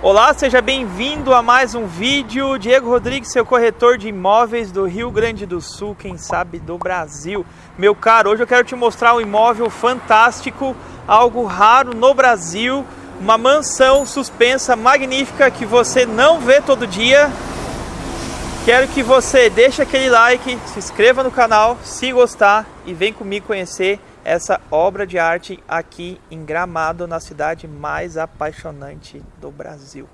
Olá, seja bem-vindo a mais um vídeo. Diego Rodrigues, seu corretor de imóveis do Rio Grande do Sul, quem sabe do Brasil. Meu caro, hoje eu quero te mostrar um imóvel fantástico, algo raro no Brasil, uma mansão suspensa magnífica que você não vê todo dia. Quero que você deixe aquele like, se inscreva no canal, se gostar e vem comigo conhecer essa obra de arte aqui em Gramado, na cidade mais apaixonante do Brasil.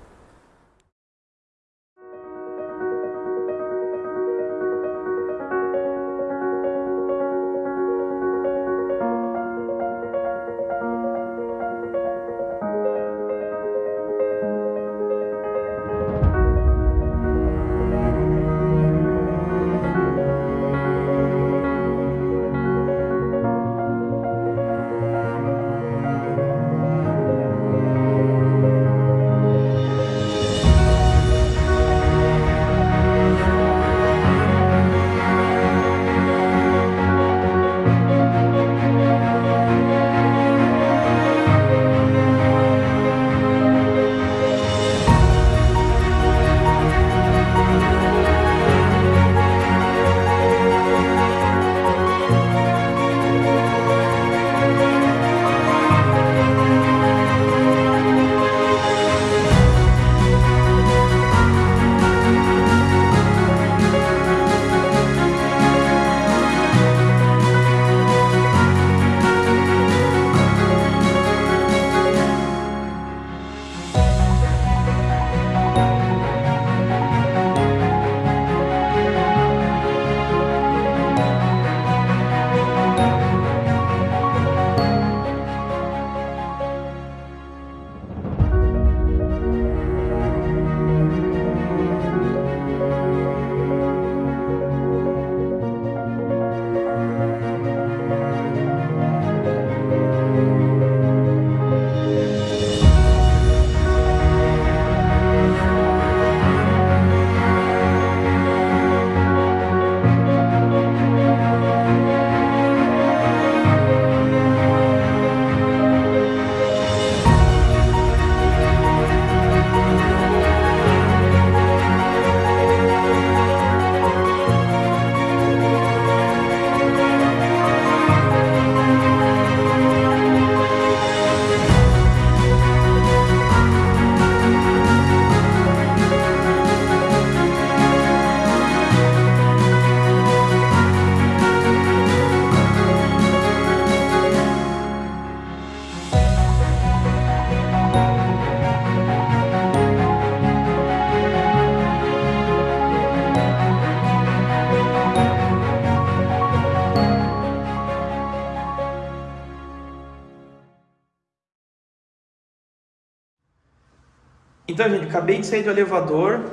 Então, gente, acabei de sair do elevador,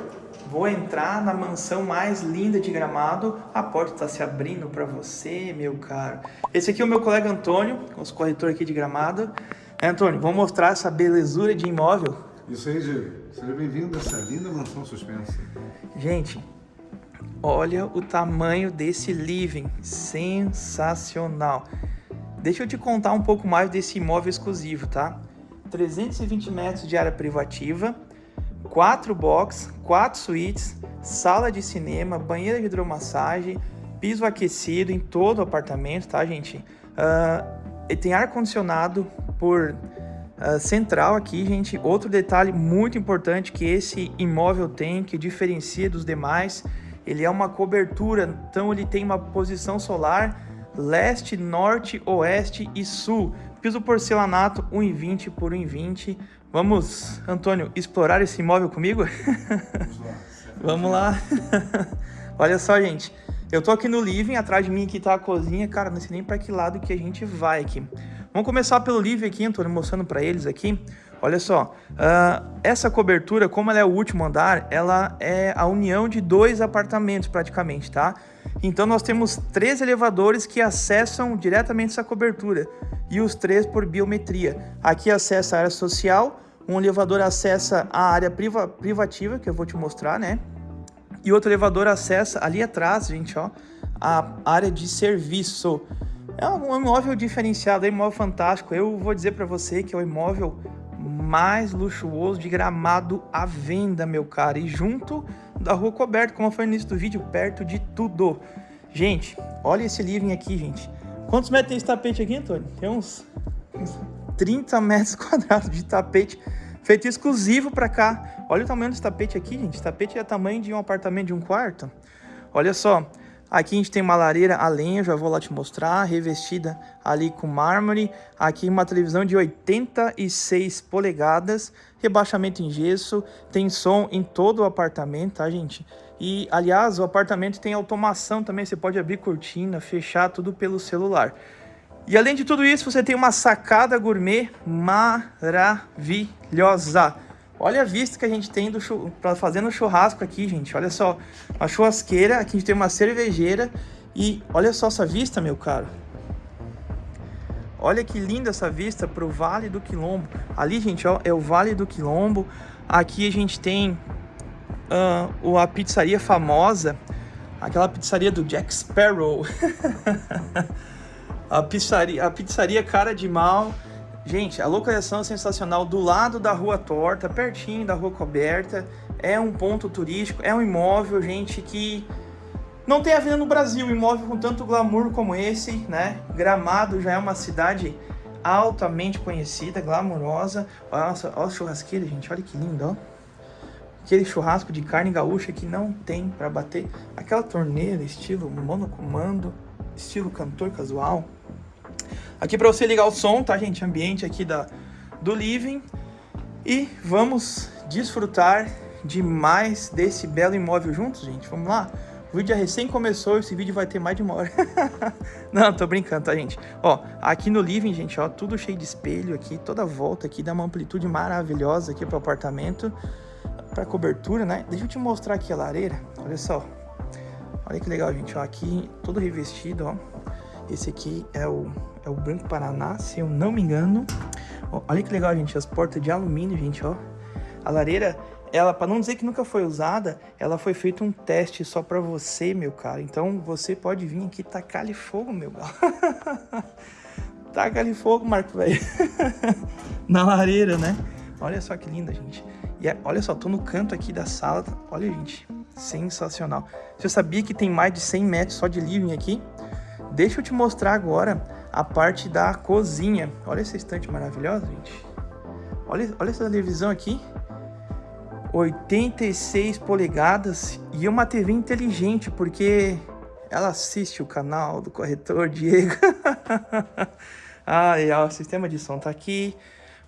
vou entrar na mansão mais linda de Gramado. A porta está se abrindo para você, meu caro. Esse aqui é o meu colega Antônio, nosso corretor aqui de Gramado. É, Antônio, vamos mostrar essa belezura de imóvel? Isso aí, Diego. Seja bem-vindo a essa linda mansão suspensa. Gente, olha o tamanho desse living, sensacional. Deixa eu te contar um pouco mais desse imóvel exclusivo, tá? 320 metros de área privativa, quatro box, quatro suítes, sala de cinema, banheira de hidromassagem, piso aquecido em todo o apartamento, tá, gente? Uh, tem ar-condicionado por uh, central aqui, gente. Outro detalhe muito importante que esse imóvel tem, que diferencia dos demais, ele é uma cobertura, então ele tem uma posição solar leste, norte, oeste e sul. Piso porcelanato 1,20 por 1,20. Vamos, Antônio, explorar esse imóvel comigo? Vamos lá. Olha só, gente. Eu tô aqui no living, atrás de mim aqui tá a cozinha. Cara, não sei nem para que lado que a gente vai aqui. Vamos começar pelo living aqui, Antônio, mostrando para eles aqui. Olha só, uh, essa cobertura, como ela é o último andar, ela é a união de dois apartamentos praticamente, tá? Então nós temos três elevadores que acessam diretamente essa cobertura e os três por biometria. Aqui acessa a área social, um elevador acessa a área priva privativa, que eu vou te mostrar, né? E outro elevador acessa ali atrás, gente, ó, a área de serviço. É um imóvel diferenciado, é um imóvel fantástico. Eu vou dizer para você que é o imóvel mais luxuoso de Gramado à venda, meu cara. E junto da Rua Coberta, como foi no início do vídeo, perto de tudo. Gente, olha esse living aqui, gente. Quantos metros tem esse tapete aqui, Antônio? Tem uns, uns 30 metros quadrados de tapete feito exclusivo para cá. Olha o tamanho desse tapete aqui, gente. Esse tapete é tamanho de um apartamento de um quarto. Olha só, Aqui a gente tem uma lareira a lenha, já vou lá te mostrar, revestida ali com mármore. Aqui uma televisão de 86 polegadas, rebaixamento em gesso, tem som em todo o apartamento, tá, gente? E, aliás, o apartamento tem automação também, você pode abrir cortina, fechar tudo pelo celular. E além de tudo isso, você tem uma sacada gourmet maravilhosa. Olha a vista que a gente tem para fazendo churrasco aqui, gente. Olha só, uma churrasqueira, aqui a gente tem uma cervejeira e olha só essa vista, meu caro. Olha que linda essa vista para o Vale do Quilombo. Ali, gente, ó, é o Vale do Quilombo. Aqui a gente tem uh, a pizzaria famosa, aquela pizzaria do Jack Sparrow. a pizzaria, a pizzaria Cara de Mal. Gente, a localização é sensacional, do lado da Rua Torta, pertinho da Rua Coberta. É um ponto turístico, é um imóvel, gente, que não tem a vida no Brasil, imóvel com tanto glamour como esse, né? Gramado já é uma cidade altamente conhecida, glamourosa. Olha, olha a churrasqueira, gente, olha que lindo, ó. Aquele churrasco de carne gaúcha que não tem para bater. Aquela torneira estilo monocomando, estilo cantor casual. Aqui para você ligar o som, tá, gente? Ambiente aqui da, do living. E vamos desfrutar de mais desse belo imóvel juntos, gente. Vamos lá? O vídeo já recém começou, esse vídeo vai ter mais de uma hora. Não, tô brincando, tá, gente? Ó, aqui no living, gente, ó, tudo cheio de espelho aqui, toda volta aqui, dá uma amplitude maravilhosa aqui pro apartamento, pra cobertura, né? Deixa eu te mostrar aqui a lareira, olha só. Olha que legal, gente, ó, aqui todo revestido, ó. Esse aqui é o, é o Branco Paraná, se eu não me engano. Olha que legal, gente, as portas de alumínio, gente, ó. A lareira, ela, para não dizer que nunca foi usada, ela foi feito um teste só para você, meu cara. Então, você pode vir aqui tacar-lhe fogo, meu galo. taca-lhe fogo, Marco, velho. Na lareira, né? Olha só que linda, gente. E é, olha só, tô no canto aqui da sala. Olha, gente, sensacional. Você sabia que tem mais de 100 metros só de living aqui? Deixa eu te mostrar agora a parte da cozinha. Olha essa estante maravilhosa, gente. Olha, olha essa televisão aqui. 86 polegadas e uma TV inteligente, porque ela assiste o canal do corretor Diego. Ai, ó, o sistema de som tá aqui.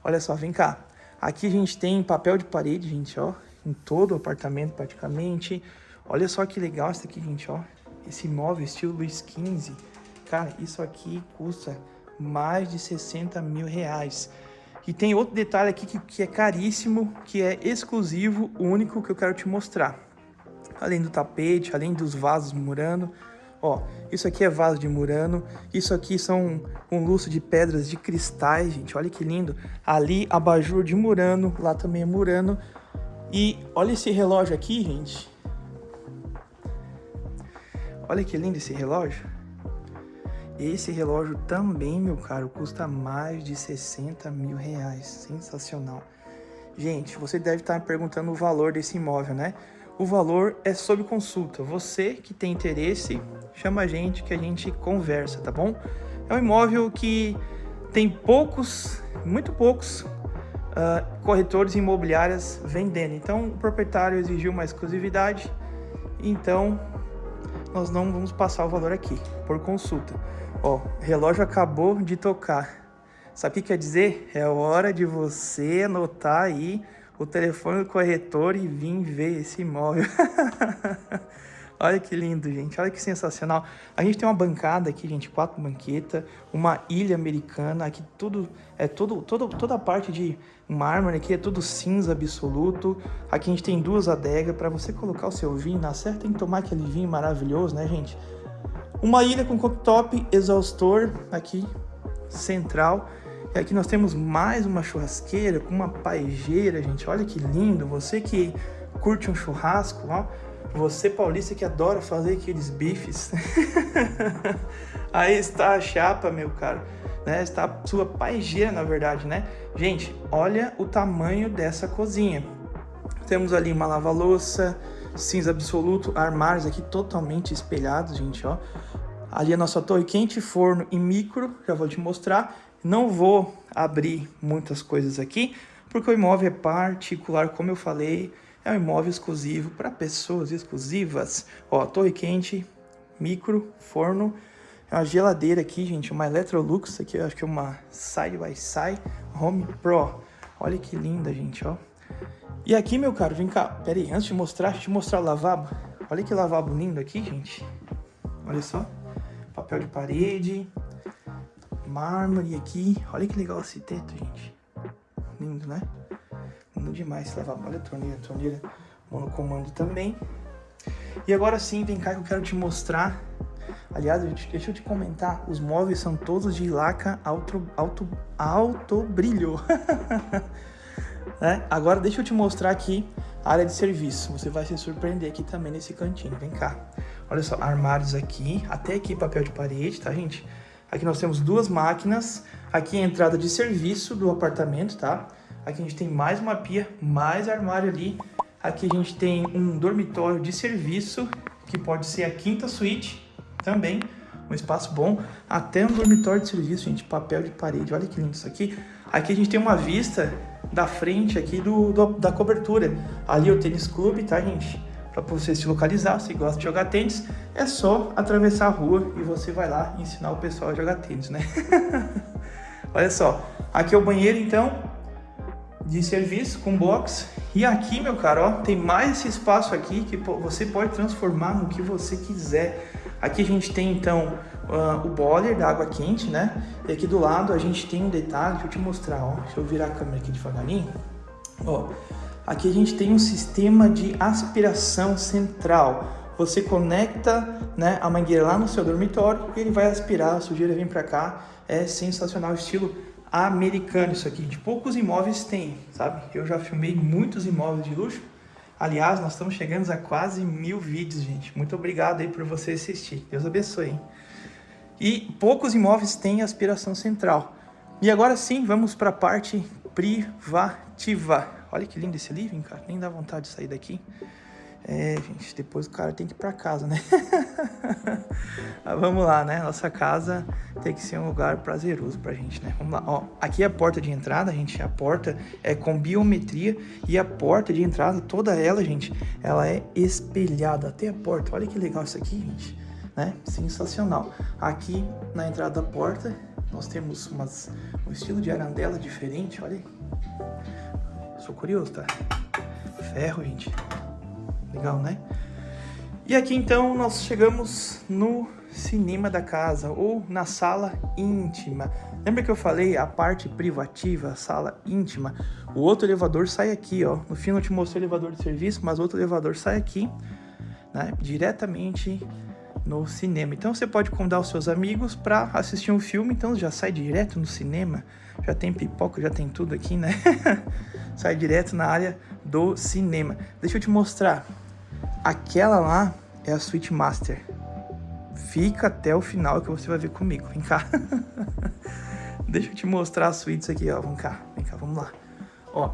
Olha só, vem cá. Aqui a gente tem papel de parede, gente, ó. Em todo o apartamento, praticamente. Olha só que legal isso aqui, gente, ó. Esse móvel estilo Luiz XV Cara, isso aqui custa mais de 60 mil reais. E tem outro detalhe aqui que, que é caríssimo, que é exclusivo, único que eu quero te mostrar. Além do tapete, além dos vasos murano. Ó, isso aqui é vaso de murano, isso aqui são um luxo de pedras de cristais, gente, olha que lindo. Ali, abajur de murano, lá também é murano. E olha esse relógio aqui, gente. Olha que lindo esse relógio. Esse relógio também, meu caro, custa mais de 60 mil reais. Sensacional. Gente, você deve estar me perguntando o valor desse imóvel, né? O valor é sob consulta. Você que tem interesse, chama a gente que a gente conversa, tá bom? É um imóvel que tem poucos, muito poucos uh, corretores imobiliários vendendo. Então, o proprietário exigiu uma exclusividade, então nós não vamos passar o valor aqui, por consulta. Ó, relógio acabou de tocar. Sabe o que quer dizer? É hora de você anotar aí o telefone do corretor e vir ver esse imóvel. Olha que lindo, gente. Olha que sensacional. A gente tem uma bancada aqui, gente, quatro banquetas, uma ilha americana, aqui tudo é todo, todo toda a parte de mármore aqui é tudo cinza absoluto. Aqui a gente tem duas adegas para você colocar o seu vinho, na certa tem que tomar aquele vinho maravilhoso, né, gente? Uma ilha com cooktop, exaustor aqui central. E aqui nós temos mais uma churrasqueira com uma paejeira, gente. Olha que lindo. Você que curte um churrasco, ó. Você paulista que adora fazer aqueles bifes. Aí está a chapa, meu caro. né? Está sua paigeira, na verdade, né? Gente, olha o tamanho dessa cozinha. Temos ali uma lava-louça, cinza absoluto, armários aqui totalmente espelhados, gente, ó. Ali a nossa torre quente, forno e micro, já vou te mostrar. Não vou abrir muitas coisas aqui, porque o imóvel é particular, como eu falei, é um imóvel exclusivo para pessoas exclusivas. Ó, torre quente, micro, forno, é uma geladeira aqui, gente, uma Electrolux, aqui eu acho que é uma Side by Side Home Pro. Olha que linda, gente, ó. E aqui, meu caro, vem cá. Pera aí, antes de mostrar, deixa eu te mostrar o lavabo. Olha que lavabo lindo aqui, gente. Olha só. Papel de parede. Mármore aqui. Olha que legal esse teto, gente. Lindo, né? Lindo demais esse lavabo. Olha a torneira, a torneira monocomando também. E agora sim, vem cá que eu quero te mostrar. Aliás, deixa eu te comentar, os móveis são todos de laca alto, alto, alto brilho. Né? Agora deixa eu te mostrar aqui a área de serviço. Você vai se surpreender aqui também nesse cantinho. Vem cá. Olha só, armários aqui, até aqui papel de parede, tá, gente? Aqui nós temos duas máquinas. Aqui a entrada de serviço do apartamento, tá? Aqui a gente tem mais uma pia, mais armário ali. Aqui a gente tem um dormitório de serviço, que pode ser a quinta suíte também. Um espaço bom. Até um dormitório de serviço, gente. Papel de parede. Olha que lindo isso aqui. Aqui a gente tem uma vista da frente aqui do, do da cobertura. Ali é o tênis clube, tá, gente? Para você se localizar, se gosta de jogar tênis, é só atravessar a rua e você vai lá ensinar o pessoal a jogar tênis, né? Olha só, aqui é o banheiro, então, de serviço com box. E aqui, meu caro, ó, tem mais esse espaço aqui que você pode transformar no que você quiser. Aqui a gente tem, então, uh, o boiler da água quente, né? E aqui do lado a gente tem um detalhe, deixa eu te mostrar, ó. Deixa eu virar a câmera aqui devagarinho. Ó, aqui a gente tem um sistema de aspiração central. Você conecta né, a mangueira lá no seu dormitório e ele vai aspirar, a sujeira vem para cá. É sensacional, estilo americano isso aqui. De poucos imóveis tem, sabe? Eu já filmei muitos imóveis de luxo. Aliás, nós estamos chegando a quase mil vídeos, gente. Muito obrigado aí por você assistir. Deus abençoe. Hein? E poucos imóveis têm aspiração central. E agora sim, vamos para a parte privativa. Olha que lindo esse living, cara. Nem dá vontade de sair daqui. É, gente, depois o cara tem que ir para casa, né? Mas vamos lá, né? Nossa casa tem que ser um lugar prazeroso pra gente, né? Vamos lá, ó. Aqui é a porta de entrada, gente. A porta é com biometria e a porta de entrada, toda ela, gente, ela é espelhada até a porta. Olha que legal isso aqui, gente né? Sensacional. Aqui na entrada da porta nós temos umas, um estilo de arandela diferente, olha aí. Sou curioso, tá? Ferro, gente. Legal, né? E aqui então nós chegamos no cinema da casa ou na sala íntima. Lembra que eu falei a parte privativa, a sala íntima? O outro elevador sai aqui, ó. No fim eu te mostrei o elevador de serviço, mas o outro elevador sai aqui, né? Diretamente no cinema. Então você pode convidar os seus amigos para assistir um filme, então já sai direto no cinema. Já tem pipoca, já tem tudo aqui, né? sai direto na área do cinema. Deixa eu te mostrar. Aquela lá é a Switch Master. Fica até o final que você vai ver comigo. Vem cá. Deixa eu te mostrar as suítes aqui, ó. Vem cá, vem cá, vamos lá. Ó,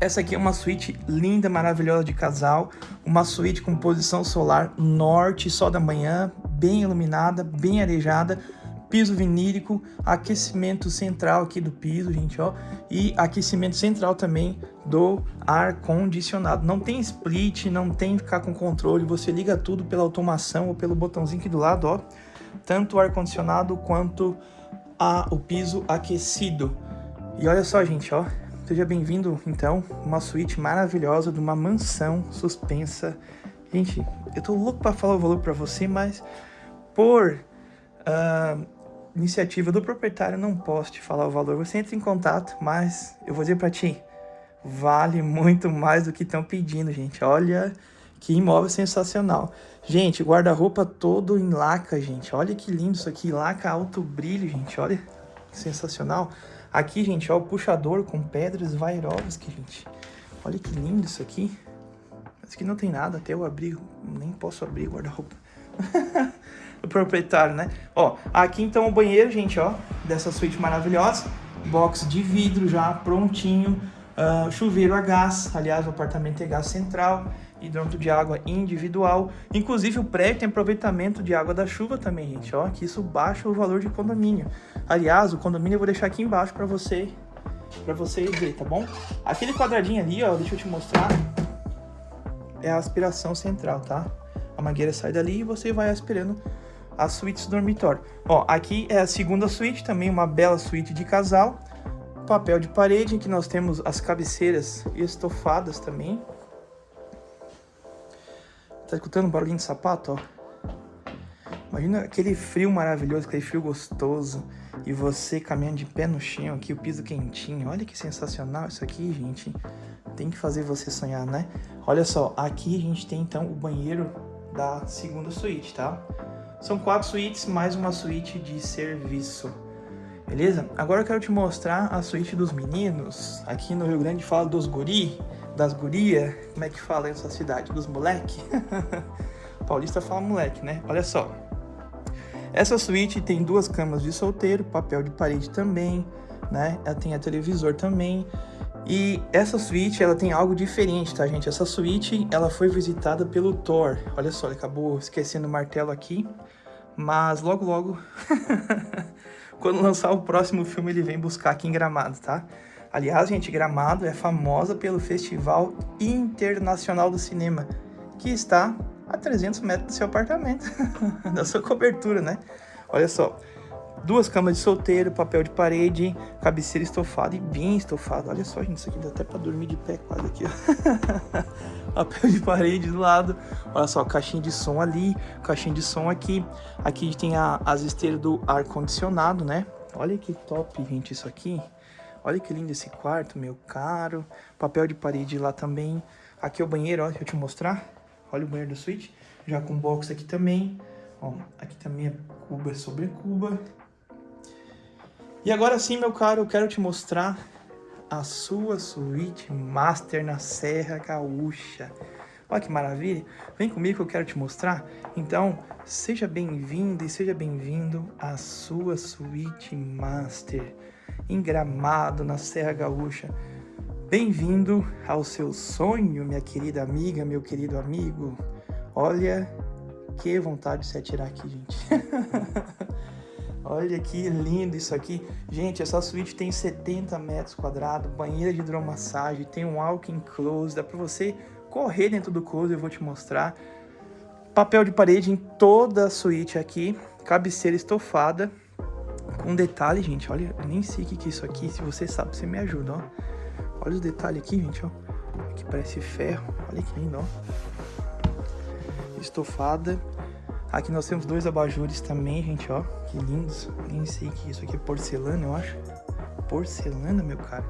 essa aqui é uma suíte linda, maravilhosa de casal. Uma suíte com posição solar norte, sol da manhã, bem iluminada, bem arejada. Piso vinílico, aquecimento central aqui do piso, gente, ó. E aquecimento central também do ar condicionado. Não tem split, não tem ficar com controle. Você liga tudo pela automação ou pelo botãozinho aqui do lado, ó. Tanto o ar condicionado quanto a, o piso aquecido. E olha só, gente, ó Seja bem-vindo, então, uma suíte maravilhosa de uma mansão suspensa. Gente, eu tô louco para falar o valor para você, mas por uh, iniciativa do proprietário não posso te falar o valor. Você entra em contato, mas eu vou dizer para ti, vale muito mais do que estão pedindo, gente. Olha que imóvel sensacional. Gente, guarda-roupa todo em laca, gente. Olha que lindo isso aqui, laca alto brilho, gente. Olha, sensacional. Aqui, gente, ó, o puxador com pedras Vairovski, gente. Olha que lindo isso aqui. Isso aqui não tem nada, até eu abrir, nem posso abrir guarda-roupa. do proprietário, né? Ó, aqui então o banheiro, gente, ó, dessa suíte maravilhosa. Box de vidro já prontinho. Uh, chuveiro a gás, aliás, o apartamento é gás central hidrômetro de água individual. Inclusive, o prédio tem aproveitamento de água da chuva também, gente, ó, que isso baixa o valor de condomínio. Aliás, o condomínio eu vou deixar aqui embaixo para você para você ver, tá bom? Aquele quadradinho ali, ó, deixa eu te mostrar, é a aspiração central, tá? A mangueira sai dali e você vai aspirando as suítes do dormitório. Ó, aqui é a segunda suíte, também uma bela suíte de casal. Papel de parede, que nós temos as cabeceiras estofadas também, Tá escutando barulhinho de sapato, ó? Imagina aquele frio maravilhoso, aquele frio gostoso. E você caminhando de pé no chão aqui, o piso quentinho. Olha que sensacional isso aqui, gente. Tem que fazer você sonhar, né? Olha só, aqui a gente tem então o banheiro da segunda suíte, tá? São quatro suítes, mais uma suíte de serviço. Beleza? Agora eu quero te mostrar a suíte dos meninos. Aqui no Rio Grande fala dos guri das guria, como é que fala essa cidade? Dos moleque? Paulista fala moleque, né? Olha só. Essa suíte tem duas camas de solteiro, papel de parede também, né? Ela tem a televisor também. E essa suíte, ela tem algo diferente, tá, gente? Essa suíte, ela foi visitada pelo Thor. Olha só, ele acabou esquecendo o martelo aqui. Mas logo, logo, quando lançar o próximo filme, ele vem buscar aqui em Gramado, tá? Aliás, gente, Gramado é famosa pelo Festival Internacional do Cinema, que está a 300 metros do seu apartamento, da sua cobertura, né? Olha só, duas camas de solteiro, papel de parede, cabeceira estofada e bem estofada. Olha só, gente, isso aqui dá até para dormir de pé quase aqui, ó. papel de parede do lado. Olha só, caixinha de som ali, caixinha de som aqui. Aqui tem a, as esteiras do ar-condicionado, né? Olha que top, gente, isso aqui. Olha que lindo esse quarto, meu caro. Papel de parede lá também. Aqui é o banheiro, ó, deixa eu te mostrar. Olha o banheiro da suíte. Já com box aqui também. Ó, aqui também é cuba sobre cuba. E agora sim, meu caro, eu quero te mostrar a sua suíte master na Serra Gaúcha. Olha que maravilha. Vem comigo que eu quero te mostrar. Então, seja bem-vindo e seja bem-vindo à sua suíte master em Gramado, na Serra Gaúcha. Bem-vindo ao seu sonho, minha querida amiga, meu querido amigo. Olha que vontade de se atirar aqui, gente. Olha que lindo isso aqui. Gente, essa suíte tem 70 metros quadrados, banheira de hidromassagem, tem um walk-in close, dá pra você correr dentro do close, eu vou te mostrar. Papel de parede em toda a suíte aqui, cabeceira estofada, com detalhe, gente, olha, eu nem sei o que, é isso aqui. Se você sabe, você me ajuda, ó. Olha os detalhes aqui, gente, ó. Aqui parece ferro. Olha que lindo, ó. Estofada. Aqui nós temos dois abajures também, gente, ó. Que lindos. Nem sei o que é isso aqui é porcelana, eu acho. Porcelana, meu cara.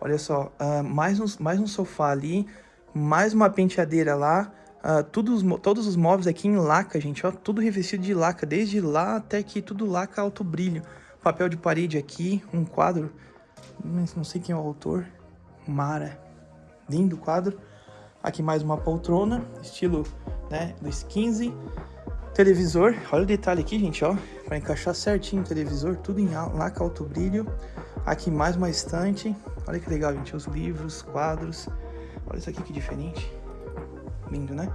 Olha só, uh, mais, um, mais um sofá ali, mais uma penteadeira lá. Uh, todos, todos os móveis aqui em laca, gente, ó, tudo revestido de laca, desde lá até aqui, tudo laca alto brilho. Papel de parede aqui, um quadro, não sei quem é o autor, Mara, lindo quadro. Aqui mais uma poltrona, estilo, né, dos 15. Televisor, olha o detalhe aqui, gente, ó, para encaixar certinho o televisor, tudo em laca alto brilho. Aqui mais uma estante, olha que legal, gente, os livros, quadros. Olha isso aqui que diferente lindo, né?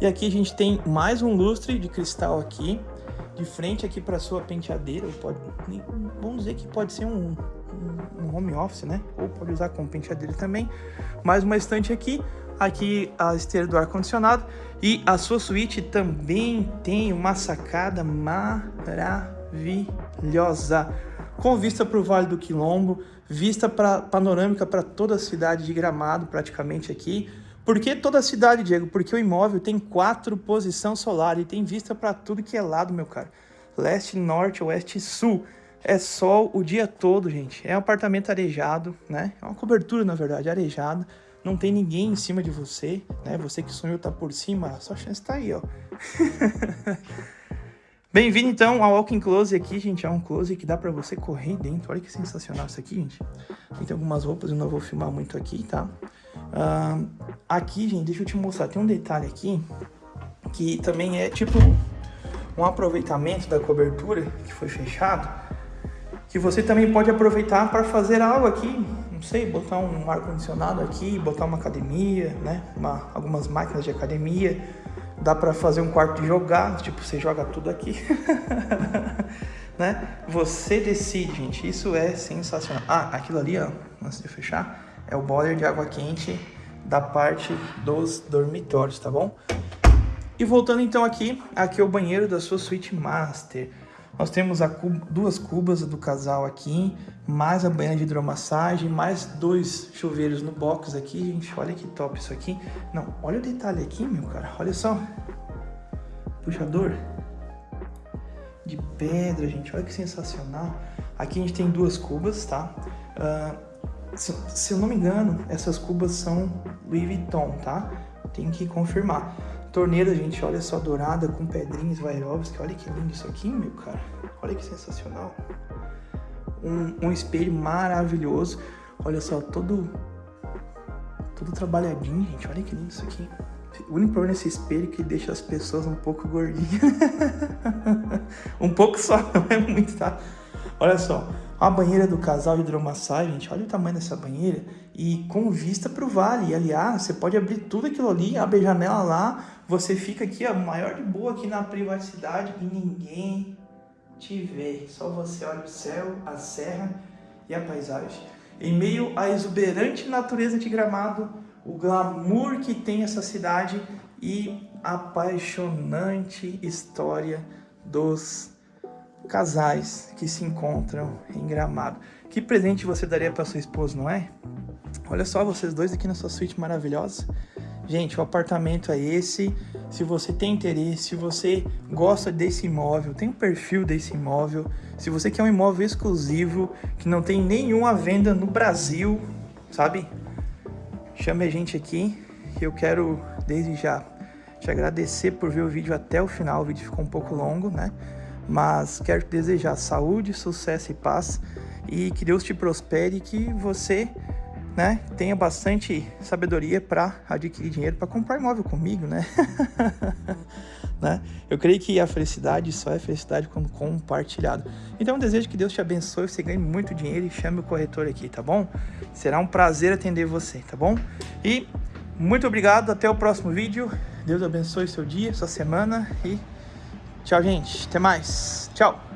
E aqui a gente tem mais um lustre de cristal aqui, de frente aqui para sua penteadeira, pode, vamos dizer que pode ser um, um, home office, né? Ou pode usar como penteadeira também. Mais uma estante aqui, aqui a esteira do ar-condicionado e a sua suíte também tem uma sacada maravilhosa, com vista para o Vale do Quilombo, vista pra, panorâmica para toda a cidade de Gramado praticamente aqui, por que toda a cidade, Diego? Porque o imóvel tem quatro posições solar e tem vista para tudo que é lado, meu cara. Leste, norte, oeste sul. É sol o dia todo, gente. É um apartamento arejado, né? É uma cobertura, na verdade, arejada. Não tem ninguém em cima de você, né? Você que sonhou tá por cima, a sua chance tá aí, ó. Bem-vindo, então, ao Walking Close aqui, gente. É um close que dá pra você correr dentro. Olha que sensacional isso aqui, gente. Tem algumas roupas, eu não vou filmar muito aqui, tá? Uh, aqui, gente, deixa eu te mostrar. Tem um detalhe aqui que também é tipo um aproveitamento da cobertura que foi fechado, que você também pode aproveitar para fazer algo aqui, não sei, botar um ar condicionado aqui, botar uma academia, né? Uma, algumas máquinas de academia, dá para fazer um quarto de jogar, tipo você joga tudo aqui, né? Você decide, gente. Isso é sensacional. Ah, aquilo ali, ó, antes de fechar, é o boiler de água quente da parte dos dormitórios, tá bom? E voltando então aqui, aqui é o banheiro da sua suíte master. Nós temos cuba, duas cubas do casal aqui, mais a banheira de hidromassagem, mais dois chuveiros no box aqui, gente. Olha que top isso aqui. Não, olha o detalhe aqui, meu cara. Olha só. Puxador de pedra, gente. Olha que sensacional. Aqui a gente tem duas cubas, tá? Uh, se, eu não me engano, essas cubas são Louis Vuitton, tá? Tem que confirmar. Torneira, gente, olha só, dourada com pedrinhas Swarovski. Olha que lindo isso aqui, meu cara. Olha que sensacional. Um, um espelho maravilhoso. Olha só, todo, todo trabalhadinho, gente. Olha que lindo isso aqui. O único problema desse espelho é que deixa as pessoas um pouco gordinhas. um pouco só, não é muito, tá? Olha só, a banheira do casal de hidromassagem, gente, olha o tamanho dessa banheira e com vista para o vale. E, aliás, você pode abrir tudo aquilo ali, abre a janela lá, você fica aqui, ó, maior de boa aqui na privacidade e ninguém te vê. Só você olha o céu, a serra e a paisagem. Em meio à exuberante natureza de Gramado, o glamour que tem essa cidade e a apaixonante história dos casais que se encontram em Gramado. Que presente você daria para sua esposa, não é? Olha só vocês dois aqui na sua suíte maravilhosa. Gente, o apartamento é esse. Se você tem interesse, se você gosta desse imóvel, tem um perfil desse imóvel, se você quer um imóvel exclusivo, que não tem nenhuma venda no Brasil, sabe? Chame a gente aqui. Eu quero, desde já, te agradecer por ver o vídeo até o final. O vídeo ficou um pouco longo, né? Mas quero te desejar saúde, sucesso e paz. E que Deus te prospere e que você né, tenha bastante sabedoria para adquirir dinheiro para comprar imóvel comigo, né? né? Eu creio que a felicidade só é felicidade quando compartilhado. Então eu desejo que Deus te abençoe, você ganhe muito dinheiro e chame o corretor aqui, tá bom? Será um prazer atender você, tá bom? E muito obrigado, até o próximo vídeo. Deus abençoe seu dia, sua semana e tchau, gente. Até mais. Tchau.